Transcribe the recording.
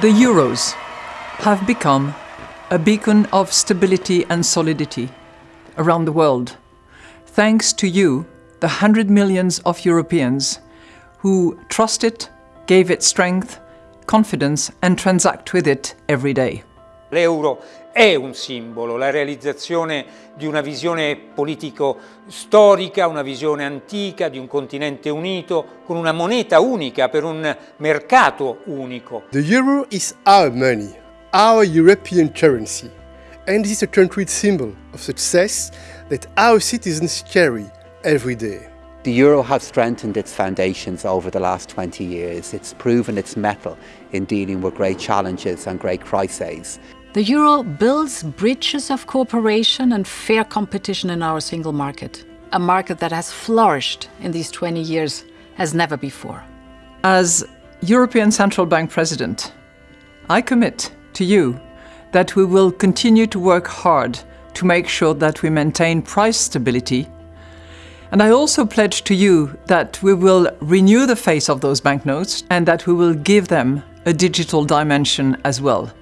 The Euros have become a beacon of stability and solidity around the world, thanks to you, the hundred millions of Europeans who trust it, gave it strength, confidence and transact with it every day. L'euro è un simbolo, la realizzazione di una visione politico-storica, una visione antica di un continente unito, con una moneta unica per un mercato unico. The euro is our money, our European currency, and it is a concrete symbol of success that our citizens carry every day. The euro has strengthened its foundations over the last 20 years. It's proven its mettle in dealing with great challenges and great crises. The euro builds bridges of cooperation and fair competition in our single market, a market that has flourished in these 20 years as never before. As European Central Bank President, I commit to you that we will continue to work hard to make sure that we maintain price stability. And I also pledge to you that we will renew the face of those banknotes and that we will give them a digital dimension as well.